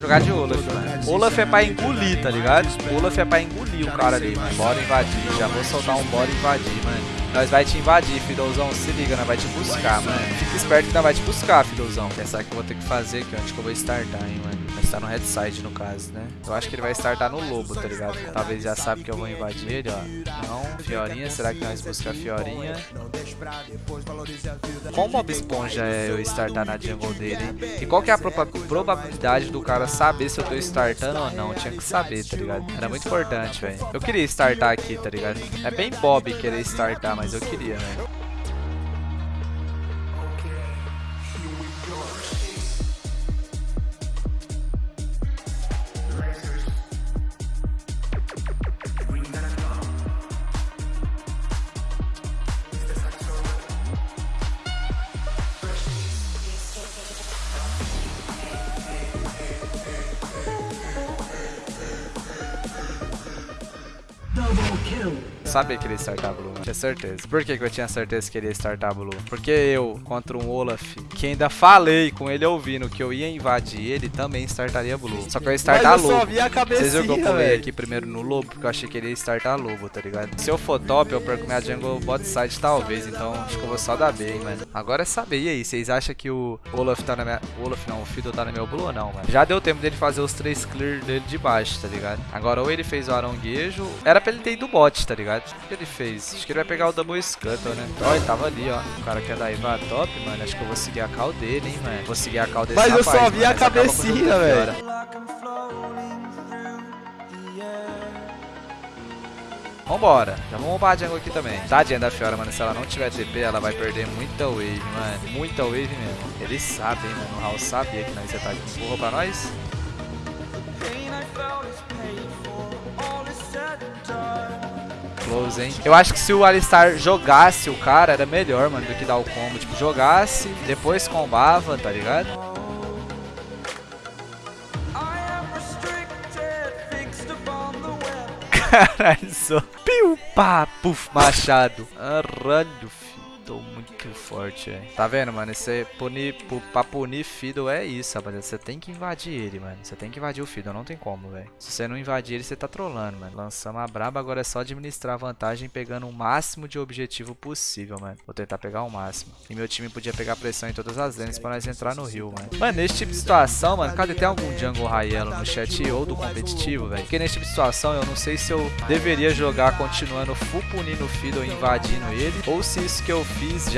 Jogar de Olaf, mano. Olaf é pra engolir, tá ligado? Olaf é pra engolir o cara ali, mano. Bora invadir. Já vou soltar um bora invadir, mano. Nós vai te invadir, Fidozão. Se liga, nós vai te buscar, mano. Fica esperto que nós vai te buscar, Fidozão. Pensar que eu vou ter que fazer aqui, onde que eu vou startar, hein, mano. Vai estar no red side, no caso, né? Eu acho que ele vai startar no lobo, tá ligado? Talvez já sabe que eu vou invadir ele, ó. Não, Fiorinha. Será que nós buscar Fiorinha? Qual mob esponja é eu startar na jungle dele? E qual que é a probabilidade do cara saber se eu tô startando ou não? Tinha que saber, tá ligado? Era muito importante, velho. Eu queria startar aqui, tá ligado? É bem bob querer startar, mas eu queria, velho. Sabia que ele ia startar Blue, tinha certeza. Por que, que eu tinha certeza que ele ia startar Blue? Porque eu, contra um Olaf, que ainda falei com ele ouvindo que eu ia invadir ele, também startaria Blue. Só que eu ia startar Mas eu Lobo. só vi a Vocês viram que eu pulei aqui primeiro no Lobo? Porque eu achei que ele ia startar Lobo, tá ligado? Se eu for top, eu perco minha jungle bot side talvez. Então acho que eu vou só dar B, hein, mano. Agora é saber. E aí, vocês acham que o Olaf tá na minha... Olaf não, o Fiddle tá no meu Blue ou não, mano? Já deu tempo dele fazer os três clear dele de baixo, tá ligado? Agora ou ele fez o aronguejo... Era pra ele ter ido bot, tá ligado? O que ele fez? Acho que ele vai pegar o Double Scuttle, né? Ó, ele tava ali, ó. O cara quer dar Iva top, mano. Acho que eu vou seguir a call dele, hein, mano. Vou seguir a call desse Mas eu rapaz, só vi mano. a cabecinha, jogo velho. Vambora, já vamos roubar a jungle aqui também. Tadinha da Fiora, mano. Se ela não tiver TP, ela vai perder muita wave, mano. Muita wave mesmo. Eles sabem, mano. O Raul sabia que nós ia estar aqui. Vou roubar nós? Hein? Eu acho que se o Alistar jogasse o cara, era melhor, mano, do que dar o combo. Tipo, jogasse, depois combava, tá ligado? Caralho, só. Piu, pá, puf, machado. Caralho, filho. Muito forte, velho. Tá vendo, mano? Esse punir, pu- pra punir Fiddle é isso, rapaziada. Você tem que invadir ele, mano. Você tem que invadir o Fiddle, não tem como, velho. Se você não invadir ele, você tá trolando, mano. Lançamos a braba, agora é só administrar vantagem pegando o máximo de objetivo possível, mano. Vou tentar pegar o máximo. E meu time podia pegar pressão em todas as lanes pra nós entrar no rio, mano. Mano, nesse tipo de situação, mano, cadê? Tem algum jungle high elo no chat ou do competitivo, velho? Porque nesse tipo de situação, eu não sei se eu deveria jogar continuando full punindo o Fiddle e invadindo ele, ou se isso que eu fiz já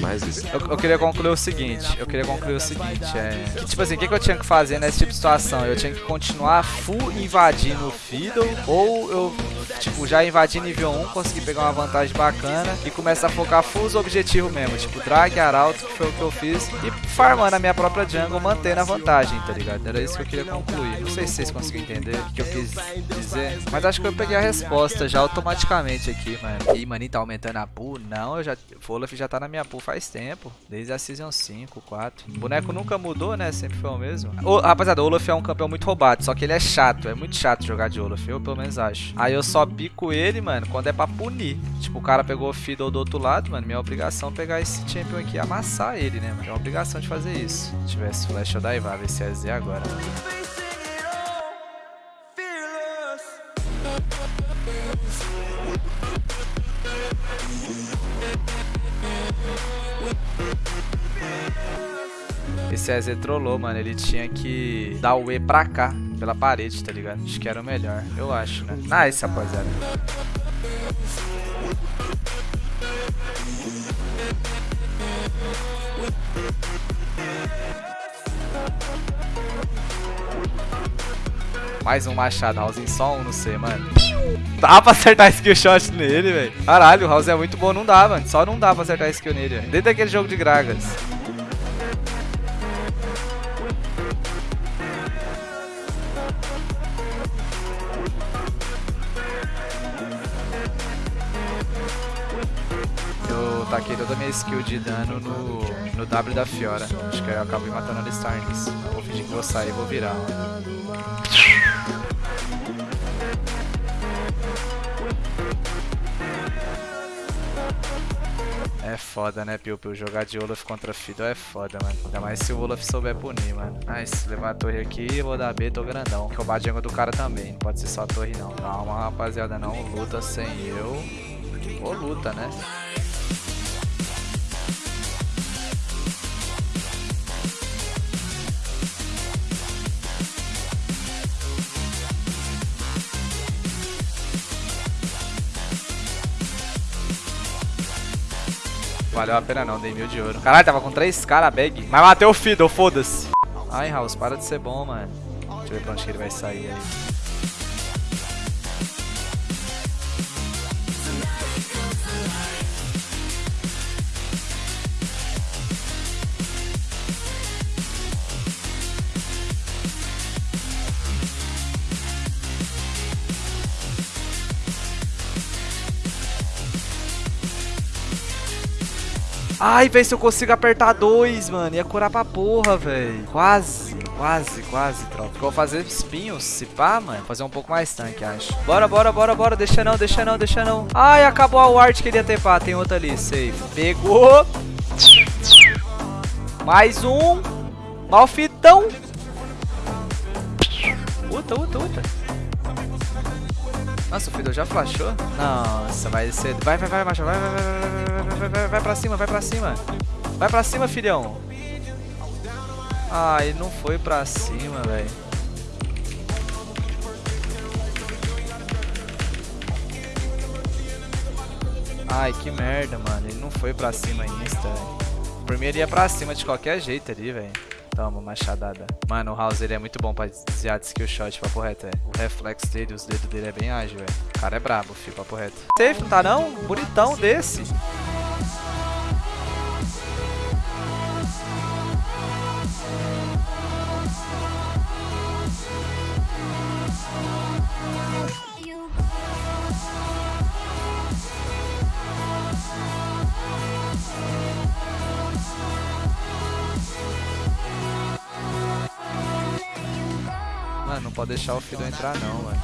Mais isso. Eu, eu queria concluir o seguinte, eu queria concluir o seguinte, é... que, tipo assim, o que, que eu tinha que fazer nesse tipo de situação? Eu tinha que continuar full invadindo o Fiddle, ou eu, tipo, já invadi nível 1, consegui pegar uma vantagem bacana e começar a focar full os objetivos mesmo, tipo, drag, arauto, que foi o que eu fiz, e farmando a minha própria jungle, mantendo a vantagem, tá ligado? Era isso que eu queria concluir. Não sei se vocês conseguiram entender o que eu quis dizer, mas acho que eu peguei a resposta já automaticamente aqui, mano. Ih, maninho, tá aumentando a pool? Não, eu já... O Olaf já tá na minha pool faz tempo. Desde a Season 5, 4. O boneco nunca mudou, né? Sempre foi o mesmo. Ô, rapaziada, o Olaf é um campeão muito roubado. Só que ele é chato. É muito chato jogar de Olaf. Eu, pelo menos, acho. Aí eu só pico ele, mano, quando é pra punir. Tipo, o cara pegou o Fiddle do outro lado, mano. Minha obrigação é pegar esse champion aqui e amassar ele, né, mano? É uma obrigação de fazer isso. Se tivesse flash, eu daivar. Ver se é agora. Esse EZ trollou, mano. Ele tinha que dar o E pra cá, pela parede, tá ligado? Acho que era o melhor. Eu acho, né? Nice, rapaziada. Mais um machado, House só um no C, mano. Dá pra acertar skill shot nele, velho. Caralho, o House é muito bom, não dá, mano. Só não dá pra acertar skill nele, velho. Desde aquele jogo de Gragas. Taquei toda a minha skill de dano no, no W da Fiora. Acho que eu acabei matando a Alistar nisso. Vou fingir que vou sair e vou virar. É foda, né, Piu Piu? Jogar de Olaf contra Fiddle é foda, mano. Ainda mais se o Olaf souber punir, mano. Ai, se levar a torre aqui, vou dar B, tô grandão. Que o Bajango do cara também, não pode ser só a torre, não. Calma, rapaziada, não luta sem eu. Ou luta, né? Valeu a pena não, dei mil de ouro. Caralho, tava com três caras, bag. Mas matei o Fiddle, foda-se. Ai, House, para de ser bom, mano. Deixa eu ver pra onde que ele vai sair aí. Ai, velho, se eu consigo apertar dois, mano. Ia curar pra porra, velho. Quase, quase, quase, tropa. Vou fazer espinhos, se pá, mano. Fazer um pouco mais tanque, acho. Bora, bora, bora, bora. Deixa não, deixa não, deixa não. Ai, acabou a ward que ele ia pá. Tem outra ali, safe. Pegou. Mais um. Malfitão. Uta, uta, uta. Nossa, o Fiddle já flashou? Nossa, vai ser... Vai, vai, vai, macho. Vai, vai, vai, vai, vai, vai, vai, vai pra cima, vai pra cima. Vai pra cima, filhão. Ah, ele não foi pra cima, velho. Ai, que merda, mano. Ele não foi pra cima insta, velho. Por mim ele ia pra cima de qualquer jeito ali, velho. Toma, machadada. Mano, o House ele é muito bom pra desviar de skill shot, papo reto, é. O reflexo dele, os dedos dele é bem ágil, velho. O cara é brabo, filho, papo reto. Safe, não tá não? Bonitão desse. Mano, não pode deixar o Fido entrar não, mano.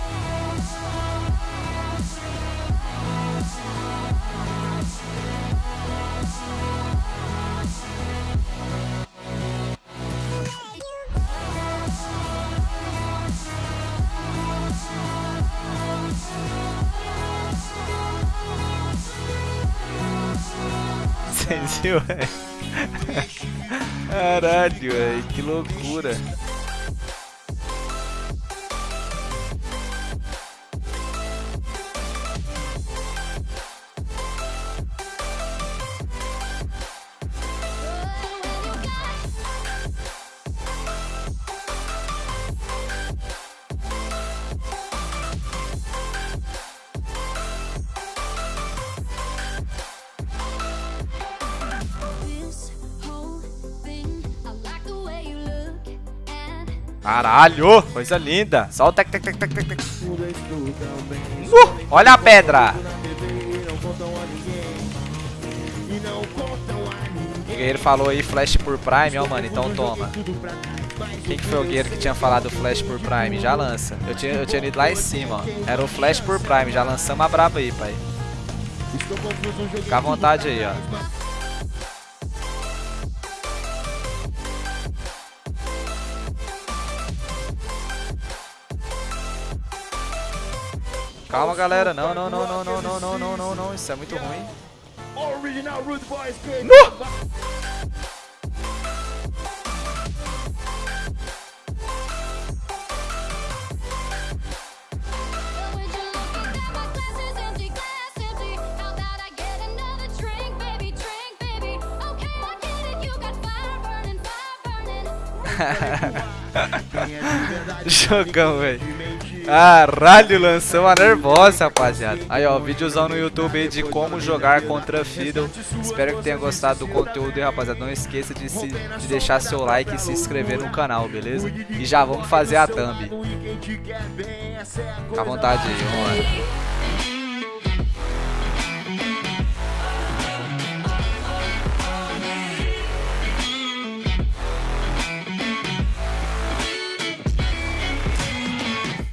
Viram, velho? Caralho, velho, que loucura. Caralho! Coisa linda! Só o tec tec tec tec tec tec. Uh, olha a pedra! O guerreiro falou aí flash por prime, ó mano, então toma. Quem que foi o guerreiro que tinha falado flash por prime? Já lança. Eu tinha, eu tinha ido lá em cima, ó. Era o flash por prime, já lançamos a braba aí, pai. Fica à vontade aí, ó. Calma, galera. Não, não, não, não, não, não, não, não, não, não. Isso é muito ruim. No! Jogão, velho. Caralho, lançou uma nervosa, rapaziada. Aí, ó, videozão no YouTube aí de como jogar contra Fiddle. Espero que tenha gostado do conteúdo aí, rapaziada. Não esqueça de, se, de deixar seu like e se inscrever no canal, beleza? E já vamos fazer a thumb. Fica à vontade aí.